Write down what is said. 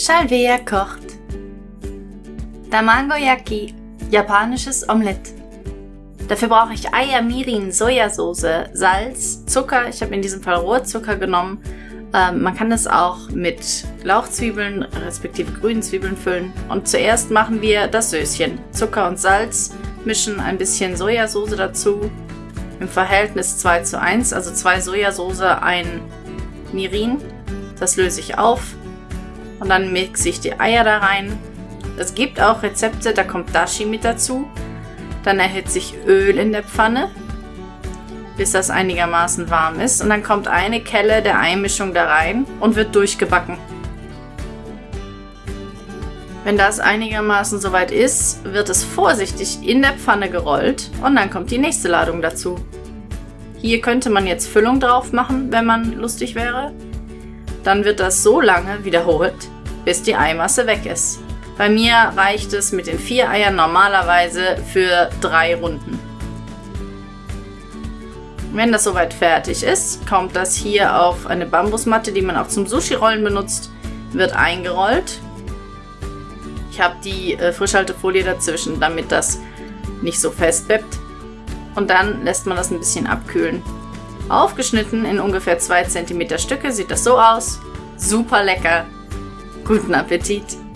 Shalvea kocht. Tamagoyaki, japanisches Omelett. Dafür brauche ich Eier, Mirin, Sojasauce, Salz, Zucker. Ich habe in diesem Fall Rohrzucker genommen. Ähm, man kann das auch mit Lauchzwiebeln respektive grünen Zwiebeln füllen. Und zuerst machen wir das Söschen. Zucker und Salz, mischen ein bisschen Sojasauce dazu. Im Verhältnis 2 zu 1, also 2 Sojasauce, ein Mirin. Das löse ich auf und dann mixe ich die Eier da rein. Es gibt auch Rezepte, da kommt Dashi mit dazu. Dann erhitze ich Öl in der Pfanne, bis das einigermaßen warm ist. Und dann kommt eine Kelle der Einmischung da rein und wird durchgebacken. Wenn das einigermaßen soweit ist, wird es vorsichtig in der Pfanne gerollt und dann kommt die nächste Ladung dazu. Hier könnte man jetzt Füllung drauf machen, wenn man lustig wäre. Dann wird das so lange wiederholt, bis die Eimasse weg ist. Bei mir reicht es mit den vier Eiern normalerweise für drei Runden. Wenn das soweit fertig ist, kommt das hier auf eine Bambusmatte, die man auch zum Sushi-Rollen benutzt, wird eingerollt. Ich habe die äh, Frischhaltefolie dazwischen, damit das nicht so fest bleibt. Und dann lässt man das ein bisschen abkühlen. Aufgeschnitten in ungefähr 2 cm Stücke sieht das so aus. Super lecker. Guten Appetit!